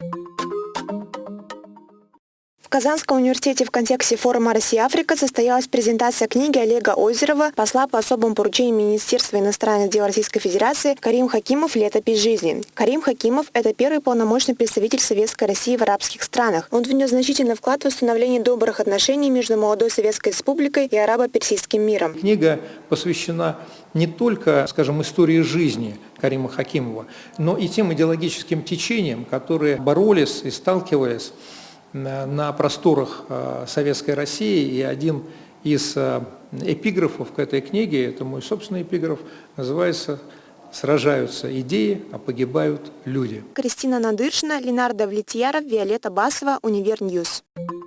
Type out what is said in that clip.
В Казанском университете в контексте форума «Россия-Африка» состоялась презентация книги Олега Озерова, посла по особым поручениям Министерства иностранных дел Российской Федерации Карим Хакимов «Летопись жизни». Карим Хакимов – это первый полномочный представитель Советской России в арабских странах. Он внес значительный вклад в установление добрых отношений между молодой Советской Республикой и арабо-персидским миром. Книга посвящена не только, скажем, истории жизни Карима Хакимова, но и тем идеологическим течениям, которые боролись и сталкивались на просторах э, Советской России, и один из э, эпиграфов к этой книге, это мой собственный эпиграф, называется «Сражаются идеи, а погибают люди». Кристина Надыршина, Ленар Давлетьяров, Виолетта Басова, Univer News. News.